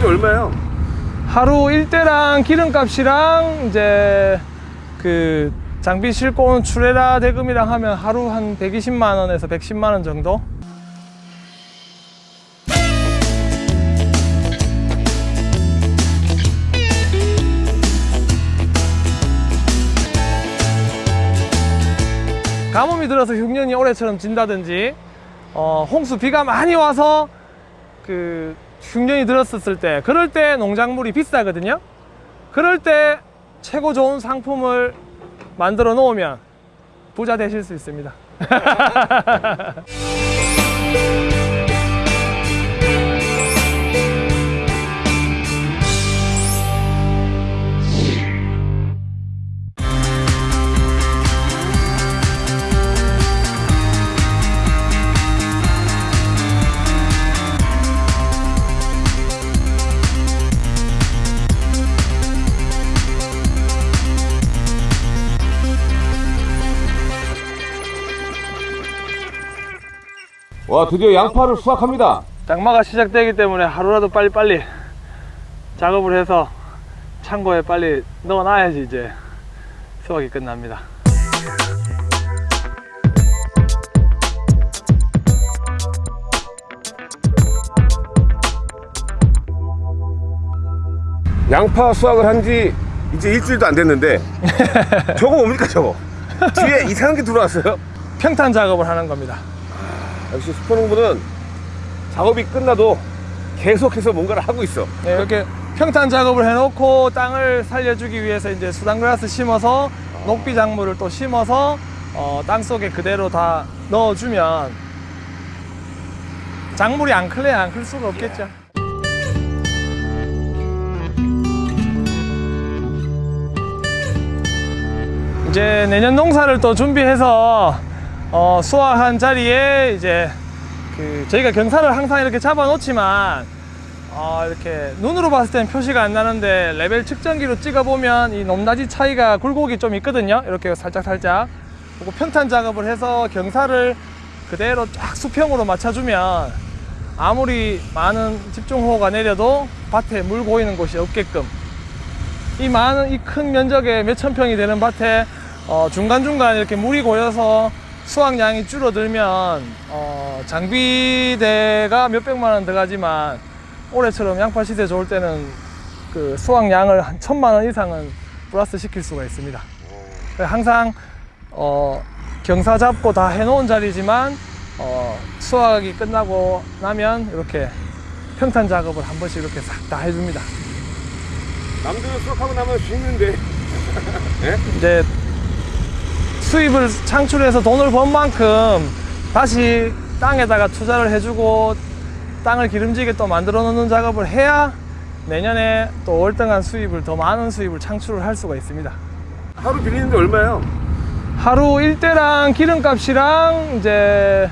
빌리는데 얼마예요? 하루 일대랑 기름값이랑 이제 그 장비 싣고 오는 출애라 대금이랑 하면 하루 한 120만 원에서 110만 원 정도? 가뭄이 들어서 흉년이 올해처럼 진다든지 어, 홍수 비가 많이 와서 그 흉년이 들었었을 때 그럴 때 농작물이 비싸거든요. 그럴 때 최고 좋은 상품을 만들어 놓으면 부자 되실 수 있습니다 와 드디어 양파를 수확합니다 장마가 시작되기 때문에 하루라도 빨리빨리 작업을 해서 창고에 빨리 넣어놔야지 이제 수확이 끝납니다 양파 수확을 한 지 이제 일주일도 안 됐는데 저거 뭡니까 저거? 뒤에 이상한 게 들어왔어요? 평탄 작업을 하는 겁니다 역시 슈퍼농부는 작업이 끝나도 계속해서 뭔가를 하고 있어 네, 이렇게 평탄 작업을 해놓고 땅을 살려주기 위해서 이제 수단그라스 심어서 녹비 작물을 또 심어서 어, 땅 속에 그대로 다 넣어주면 작물이 안 클래야 안 클 수가 없겠죠. 이제 내년 농사를 또 준비해서 어, 수확한 자리에 이제 그 저희가 경사를 항상 이렇게 잡아 놓지만 어, 이렇게 눈으로 봤을 때는 표시가 안 나는데 레벨 측정기로 찍어 보면 이 높낮이 차이가 굴곡이 좀 있거든요. 이렇게 살짝 살짝. 그리고 평탄 작업을 해서 경사를 그대로 쫙 수평으로 맞춰주면 아무리 많은 집중호우가 내려도 밭에 물 고이는 곳이 없게끔 이 많은 이 큰 면적에 몇천 평이 되는 밭에 어, 중간중간 이렇게 물이 고여서 수확량이 줄어들면 어, 장비대가 몇백만 원 들어가지만 올해처럼 양파 시세 좋을 때는 그 수확량을 한 천만 원 이상은 플러스 시킬 수가 있습니다. 그래서 항상 어, 경사 잡고 다 해놓은 자리지만 어, 수확이 끝나고 나면 이렇게 평탄 작업을 한 번씩 이렇게 싹 다 해줍니다. 남들은 수확하고 나면 죽는데 이제 수입을 창출해서 돈을 번 만큼 다시 땅에다가 투자를 해주고 땅을 기름지게 또 만들어 놓는 작업을 해야 내년에 또 월등한 수입을 더 많은 수입을 창출을 할 수가 있습니다. 하루 빌리는데 얼마예요? 하루 일대랑 기름값이랑 이제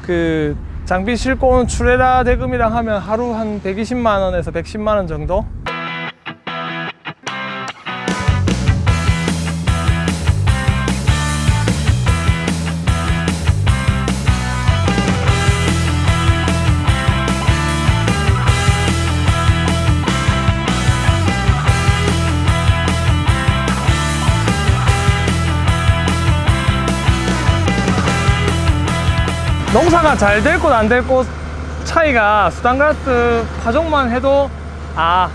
그 장비 싣고 오는 출애라 대금이랑 하면 하루 한 120만 원에서 110만 원 정도? 농사가 잘 될 곳 안 될 곳 차이가 수단가스 파종만 해도 아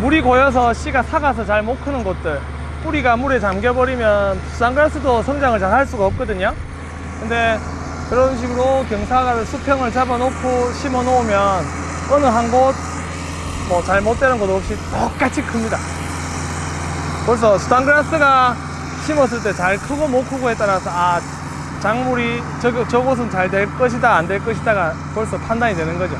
물이 고여서 씨가 삭아서 잘 못 크는 곳들 뿌리가 물에 잠겨버리면 수단가스도 성장을 잘 할 수가 없거든요. 근데 그런 식으로 경사를 수평을 잡아 놓고 심어 놓으면 어느 한 곳 뭐 잘못 되는 곳 없이 똑같이 큽니다. 벌써 수단그라스가 심었을 때 잘 크고 못 크고에 따라서 아 작물이 저, 저곳은 잘 될 것이다 안 될 것이다가 벌써 판단이 되는 거죠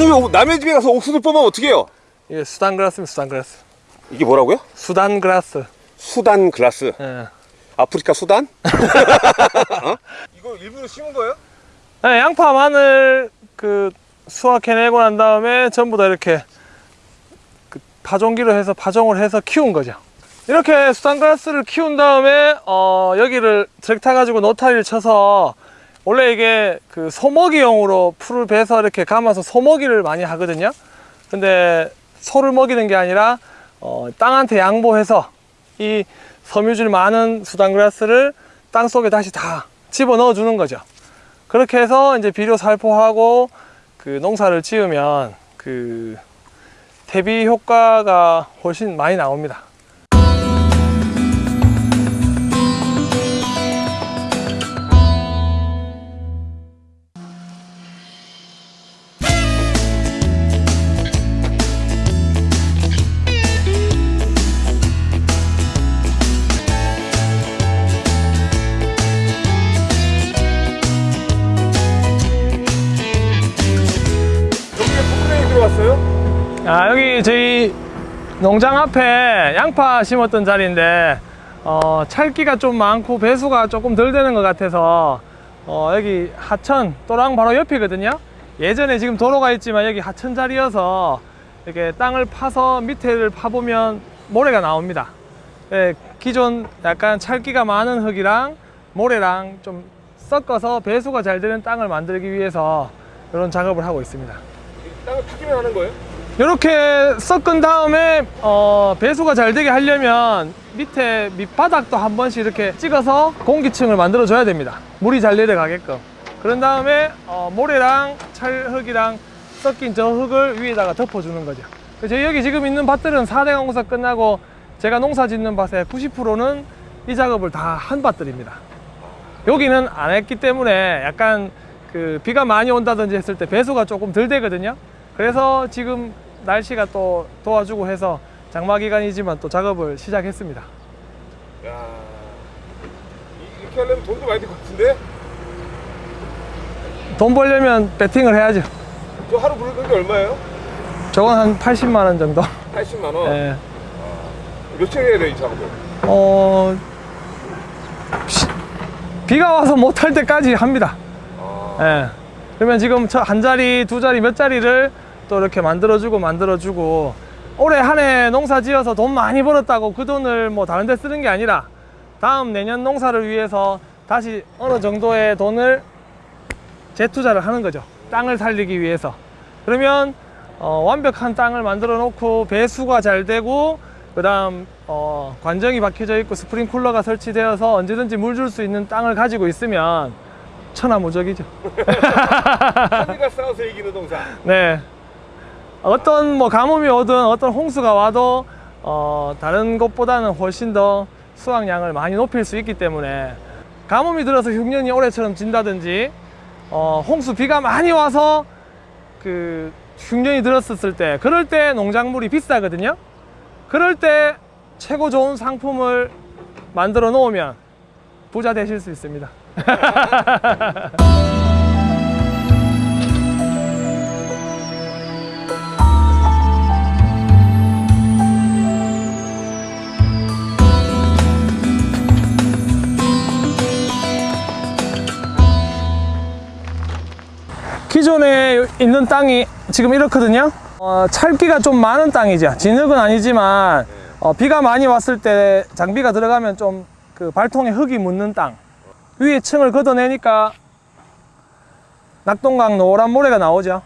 아니 왜 남의 집에 가서 옥수수 뽑으면 어떡해요? 이게 수단 그라스입니다. 수단 그라스. 이게 뭐라고요? 수단 그라스. 수단 글라스 예. 아프리카 수단? 어? 이거 일부러 심은 거예요? 네, 양파, 마늘 그 수확해내고 난 다음에 전부 다 이렇게 그 파종기로 해서 파종을 해서 키운 거죠. 이렇게 수단그라스를 키운 다음에 어, 여기를 트랙터 가지고 노타리를 쳐서 원래 이게 그 소먹이용으로 풀을 베서 이렇게 감아서 소먹이를 많이 하거든요. 근데 소를 먹이는 게 아니라 어, 땅한테 양보해서 이 섬유질 많은 수단그라스를 땅 속에 다시 다 집어 넣어 주는 거죠. 그렇게 해서 이제 비료 살포하고 그 농사를 지으면 그 대비 효과가 훨씬 많이 나옵니다. 아, 여기 저희 농장 앞에 양파 심었던 자리인데 어, 찰기가 좀 많고 배수가 조금 덜 되는 것 같아서 어, 여기 하천 또랑 바로 옆이거든요. 예전에 지금 도로가 있지만 여기 하천 자리여서 이렇게 땅을 파서 밑에를 파보면 모래가 나옵니다. 예, 기존 약간 찰기가 많은 흙이랑 모래랑 좀 섞어서 배수가 잘 되는 땅을 만들기 위해서 이런 작업을 하고 있습니다. 땅을 파기만 하는 거예요? 이렇게 섞은 다음에 어, 배수가 잘 되게 하려면 밑에 밑바닥도 한 번씩 이렇게 찍어서 공기층을 만들어 줘야 됩니다. 물이 잘 내려가게끔. 그런 다음에 어, 모래랑 찰흙이랑 섞인 저 흙을 위에다가 덮어주는 거죠. 저희 여기 지금 있는 밭들은 4대 공사 끝나고 제가 농사 짓는 밭의 90%는 이 작업을 다 한 밭들입니다. 여기는 안 했기 때문에 약간 그 비가 많이 온다든지 했을 때 배수가 조금 덜 되거든요. 그래서 지금 날씨가 또 도와주고 해서 장마 기간이지만 또 작업을 시작했습니다. 야 이- 이렇게 하려면 돈도 많이 들 것 같은데? 돈 벌려면 배팅을 해야죠. 저 하루 부르는 게 얼마예요? 저건 한 80만 원 정도. 80만 원. 예. 며칠 해야 돼이 작업을? 어 시- 비가 와서 못할 때까지 합니다. 아, 예. 그러면 지금 저한 자리, 두 자리, 몇 자리를 또 이렇게 만들어주고 만들어주고 올해 한 해 농사 지어서 돈 많이 벌었다고 그 돈을 뭐 다른 데 쓰는 게 아니라 다음 내년 농사를 위해서 다시 어느 정도의 돈을 재투자를 하는 거죠. 땅을 살리기 위해서. 그러면 어, 완벽한 땅을 만들어 놓고 배수가 잘 되고 그 다음 어, 관정이 박혀져 있고 스프링쿨러가 설치되어서 언제든지 물 줄 수 있는 땅을 가지고 있으면 천하무적이죠. 하늘과 싸워서 이기는 동산. 네. 어떤 뭐 가뭄이 오든 어떤 홍수가 와도 어, 다른 것보다는 훨씬 더 수확량을 많이 높일 수 있기 때문에 가뭄이 들어서 흉년이 올해처럼 진다든지 어, 홍수 비가 많이 와서 그 흉년이 들었을 때 그럴 때 농작물이 비싸거든요. 그럴 때 최고 좋은 상품을 만들어 놓으면 부자 되실 수 있습니다. 기존에 있는 땅이 지금 이렇거든요. 어, 찰기가 좀 많은 땅이죠. 진흙은 아니지만 어, 비가 많이 왔을 때 장비가 들어가면 좀 그 발통에 흙이 묻는 땅 위에 층을 걷어내니까 낙동강 노란 모래가 나오죠.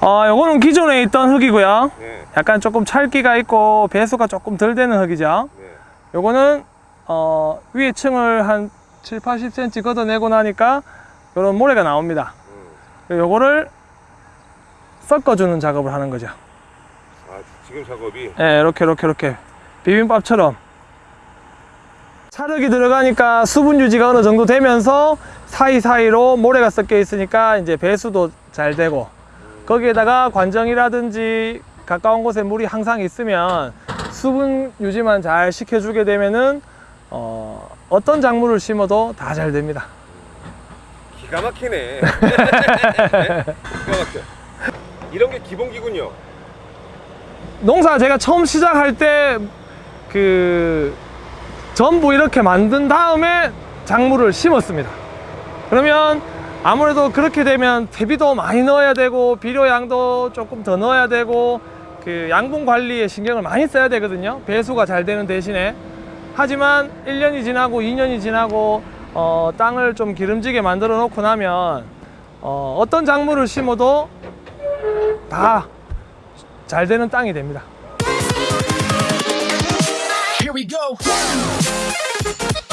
어, 요거는 기존에 있던 흙이고요. 네. 약간 조금 찰기가 있고 배수가 조금 덜 되는 흙이죠. 네. 요거는 어, 위에 층을 한 7, 80cm 걷어내고 나니까 요런 모래가 나옵니다. 음. 요거를 섞어주는 작업을 하는 거죠. 아 지금 작업이 예, 이렇게 이렇게 이렇게 비빔밥처럼 찰흙이 들어가니까 수분 유지가 어느 정도 되면서 사이사이로 모래가 섞여 있으니까 이제 배수도 잘 되고 거기에다가 관정이라든지 가까운 곳에 물이 항상 있으면 수분 유지만 잘 시켜주게 되면은 어, 어떤 작물을 심어도 다 잘 됩니다. 기가 막히네. 기가 막혀. 이런 게 기본기군요. 농사 제가 처음 시작할 때 그 전부 이렇게 만든 다음에 작물을 심었습니다. 그러면 아무래도 그렇게 되면 퇴비도 많이 넣어야 되고 비료양도 조금 더 넣어야 되고 그 양분 관리에 신경을 많이 써야 되거든요. 배수가 잘 되는 대신에 하지만 1년이 지나고 2년이 지나고 어, 땅을 좀 기름지게 만들어 놓고 나면 어, 어떤 작물을 심어도 다 잘 되는 땅이 됩니다. Thank you.